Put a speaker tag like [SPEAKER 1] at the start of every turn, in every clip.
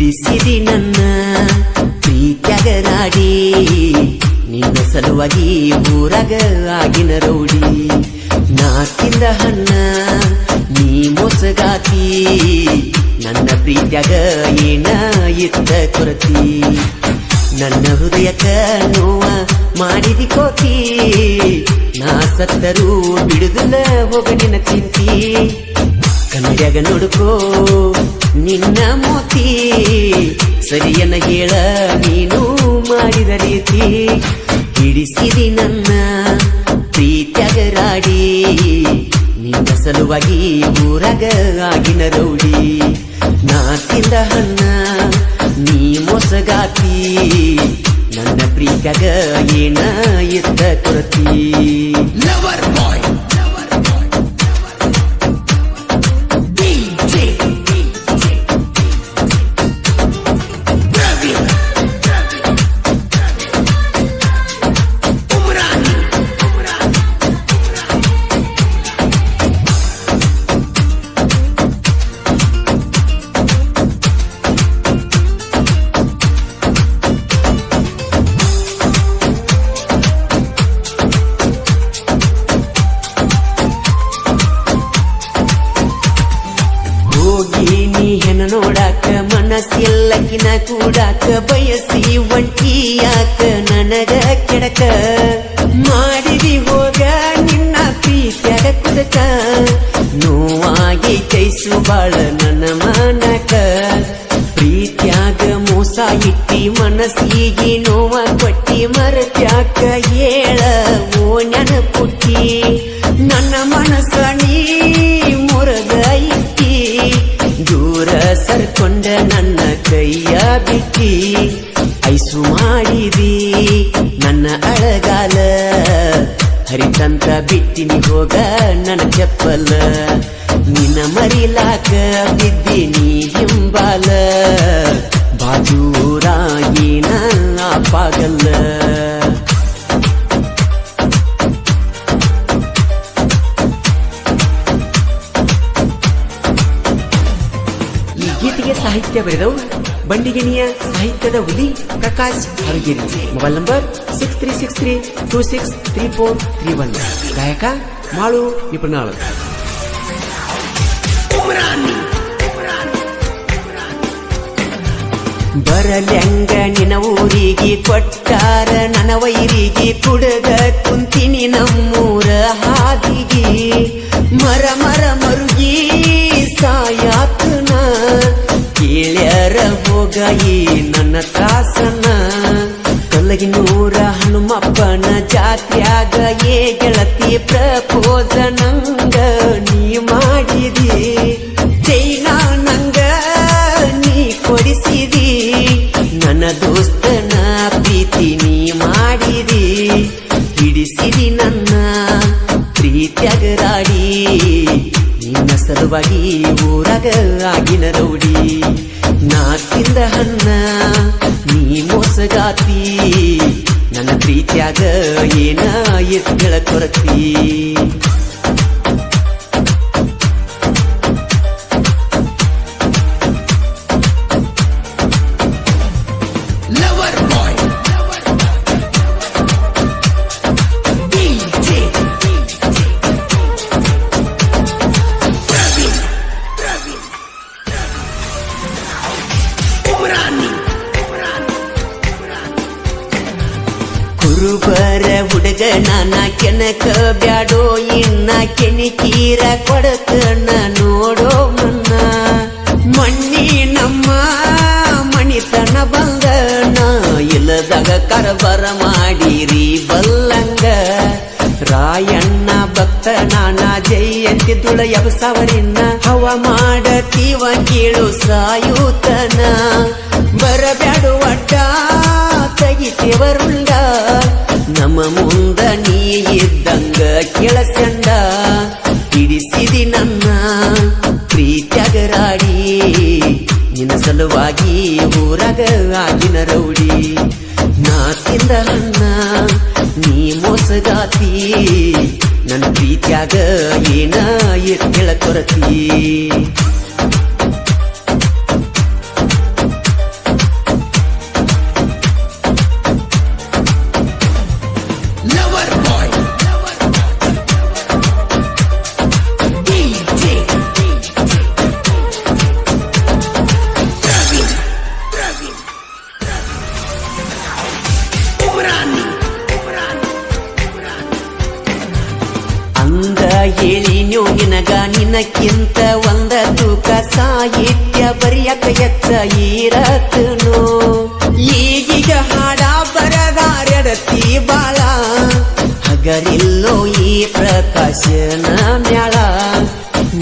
[SPEAKER 1] ಹಿಡಿಸಿದಿ ನನ್ನ ಪ್ರೀತ್ಯಾಗ ನಾಡಿ ನಿನ್ನ ಸಲುವಾಗಿ ಊರಾಗ ಆಗಿನ ರೌಡಿ. ನಾಕಿಂದ ಹಣ್ಣ, ನೀ ಮೊಸಗಾತಿ. ನನ್ನ ಪ್ರೀತ್ಯಾಗ ಏನ ಇತ್ತ ಕೊರತಿ. ನನ್ನ ಹೃದಯಕ ನೋವ ಮಾಡಿದಿ ಕೋತಿ. ನಾ ಸತ್ತರೂ ಬಿಡುದಿಲ್ಲ ಹೋಗ ನಿನ್ನ ಚಿಂತಿ. ಕನ್ನಡಿಯಾಗ ನೋಡ್ಕೋ ನಿನ್ನ ಮೋತಿ, ಸರಿಯನ್ನ ಹೇಳ ನೀನು ಮಾಡಿದ ರೀತಿ. ಹಿಡಿಸಿದಿ ನನ್ನ ಪ್ರೀತ್ಯಗರಾಡಿ, ನಿನ್ನ ಸಲುವಾಗಿ ಊರಾಗ ಆಗಿನ ರೌಡಿ. ನಾ ತಿಂದ ಹಣ್ಣ ನೀ ಮೊಸಗಾತಿ, ನನ್ನ ಪ್ರೀತ್ಯಾಗ ಏನ ಎತ್ತ ಕೊರತಿ? ಕೂಡಾಕ ಬಯಸಿ ಒಂಟಿಯಾಕ ನನಗ ಕೆಡಕ. ಮಾಡಿದಿ ಹೋಗ ನಿನ್ನ ಪ್ರೀತ್ಯಾಗ ಕುದಕ. ನೋವಾಗಿ ಕೈಸು ಬಾಳ ನನ್ನ ಮನಕ. ಪ್ರೀತ್ಯಾಗ ಮೋಸ ಇಟ್ಟಿ ಮನಸ್ಸಿಗೆ ನೋವ ಕೊಟ್ಟಿ ಮರತ್ಯಾಕ ಹೇಳ ಬಿಟ್ಟಿ ಐಸು ಮಾಡಿದಿ ನನ್ನ ಅಳಗಾಲ. ಹರಿತಂತ ಬಿಟ್ಟಿನಿ ಹೋಗ ನನ್ನ ಚಪ್ಪಲ. ನಿನ್ನ ಮರಿಲಾಕ ಬಿದ್ದಿನಿ ಹಿಂಬಾಲ. ಬಾಜೂರಾಗಿ ನಾ ಪಾಗಲ್ಲ. ಈ ಸಾಹಿತ್ಯ ಬರೆದವು ಬಂಡಿಗಿನಿಯ ಸಾಹಿತ್ಯದ ಹುಲಿ Prakash Haragiri. Mobile number six three six three two six three four three one. ಗಾಯಕ ಮಾಳು ನಿಪುಣಾಳು ಬರಲೆಂಗ ನಿನ ಊರಿಗೆ ಕೊಟ್ಟಾರ ನನ್ನ ವೈರಿಗೆ ಕುಡಗ ಕುಂತಿನಿ ನಮ್ಮೂರ ಹಾದಿಗೆ. ಮರ ಮರ ಮರುಗಿ ಕೇಳ್ಯಾರ ಹೋಗಾಯಿ ನನ್ನ ತ್ರಾಸನ ಕಲ್ಲಗಿನೂರ ಹನುಮಪ್ಪನ ಜಾತ್ಯಾಗ ಏ ಗೆಳತಿ ಪ್ರಪೋಸ ನಂಗ. ನೀ ಮಾಡಿದಿ ಚೈನಾ ನಂಗ ನೀ ಕೊಡಿಸಿದಿ. ನನ್ನ ದೋಸ್ತನ ಪ್ರೀತಿ ನೀ ಮಾಡಿದಿ. ಹಿಡಿಸಿದಿ ನನ್ನ ಪ್ರೀತ್ಯಾಗ ರಾಡಿ ನಿನ್ನ ಸಲುವಾಗಿ ಊರಾಗ ಆಗಿನ ರೌಡಿ. ನಾ ತಿಂದ ಹಣ್ಣ ನೀ ಮೋಸಗಾತಿ. ನನ್ನ ಪ್ರೀತಿಯಾಗ ಏನ ಎತ್ತಳ ಕೊರತಿ ಹುಡುಗ ನಾನ ಕೆನಕ ಬ್ಯಾಡೋ, ಇನ್ನ ಕೆಣಿಕೀರ ಕೊಡಕನ ನೋಡೋ ಮನ್ನ ಮಣ್ಣಿ ನಮ್ಮ ಮಣಿತನ ಬಂದ ನಾ ಇಲ್ಲದಾಗ ಕರಬರ ಮಾಡಿರಿ ಬಲ್ಲಂಗ. ರಾಯಣ್ಣ ಭಕ್ತ, ನಾನ ಜಯಂತಿದುಳ ಸವರಿನ ಹವ ಮಾಡತೀವ ಕೇಳು ಸಾಯುತನ. ಬರಬ್ಯಾಡು ಅಡ್ಡ ತೆಗಿತೇವರುಂಡ ನಮ್ಮ ಇದ್ದಂಗ ಕೆಳಸಂಡ ಹಿಡಿಸಿದಿ ನನ್ನ ಪ್ರೀತ್ಯಾಗ ರಾಡಿ ನಿನ್ನ ಸಲುವಾಗಿ ಊರಾಗ ಆಗಿನ ರೌಡಿ. ನಾ ತಿಂದ ನನ್ನ, ನೀ ಮೋಸಗಾತಿ. ನನ್ನ ಪ್ರೀತ್ಯಾಗ ಏನ ಎತ್ತಳ ಕೊರತಿ. ಮಂದಿಗಿಂತ ಒಂದ ತೂಕ ಸಾಹಿತ್ಯ ಬರಿಯಕ ಎಚ್ಚ ಈರತನು ಈಗೀಗ ಹಾಡ ಬರದಾರೆಡತಿ ಬಾಳ ಹಗರಿಲ್ಲೋ ಈ ಪ್ರಕಾಶನ ಮ್ಯಾಳ.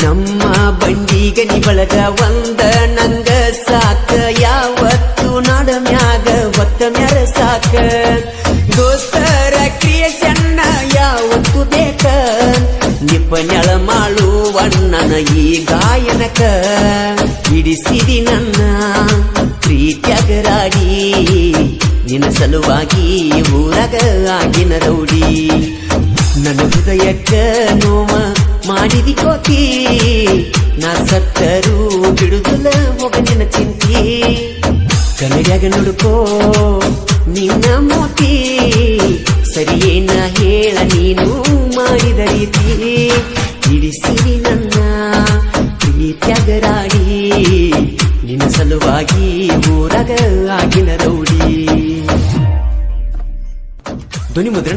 [SPEAKER 1] ನಮ್ಮ ಬಂಡಿಗನಿ ಬಳಗ ಒಂದ ನಂಗ ಸಾಕ. ಯಾವತ್ತು ನಾಡ ಮ್ಯಾಗ ಒತ್ತ ಮ್ಯಾರ ಸಾಕ. ಈ ಗಾಯನಕ ಹಿಡಿಸಿದಿ ನನ್ನ ಪ್ರೀತ್ಯಗರಾಗಿ. ನಿನ್ನ ಸಲುವಾಗಿ ಊರಗ ಆಗಿನ ರೌಡಿ. ನನ್ನ ಹೃದಯಕ್ಕ ನೋವ ಮಾಡಿದಿ ಕೋತಿ. ನಾ ಸತ್ತರೂ ಬಿಡುದಿಲ್ಲ ಮೊಗನಿನ ಚಿಂತಿ. ಕನ್ನಡಿಯಾಗ ನುಡುಕೋ ನಿನ್ನ ಮೋತಿ. ಸರಿಯೇನ ಹೇಳ ನೀನು ಮಾಡಿದ ರೀತಿ. ಊರಾಗ